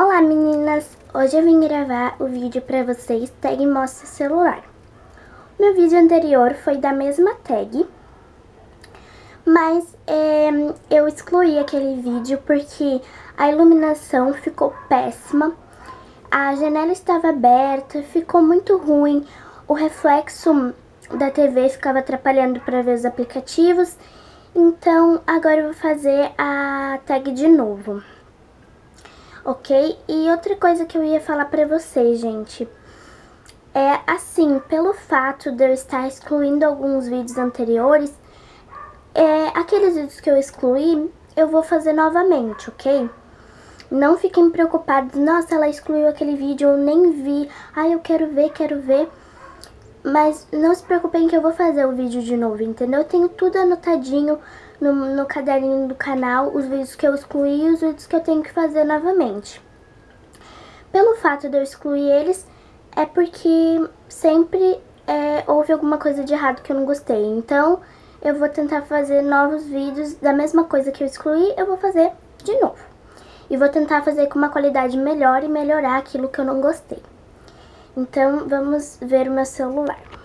Olá meninas, hoje eu vim gravar o vídeo pra vocês tag mostra celular. Meu vídeo anterior foi da mesma tag, mas é, eu excluí aquele vídeo porque a iluminação ficou péssima, a janela estava aberta, ficou muito ruim, o reflexo da TV ficava atrapalhando para ver os aplicativos, então agora eu vou fazer a tag de novo ok? E outra coisa que eu ia falar pra vocês, gente, é assim, pelo fato de eu estar excluindo alguns vídeos anteriores, é, aqueles vídeos que eu excluí, eu vou fazer novamente, ok? Não fiquem preocupados, nossa, ela excluiu aquele vídeo, eu nem vi, ai, eu quero ver, quero ver. Mas não se preocupem que eu vou fazer o vídeo de novo, entendeu? Eu tenho tudo anotadinho no, no caderninho do canal, os vídeos que eu excluí e os vídeos que eu tenho que fazer novamente. Pelo fato de eu excluir eles, é porque sempre é, houve alguma coisa de errado que eu não gostei. Então, eu vou tentar fazer novos vídeos da mesma coisa que eu excluí, eu vou fazer de novo. E vou tentar fazer com uma qualidade melhor e melhorar aquilo que eu não gostei. Então, vamos ver o meu celular.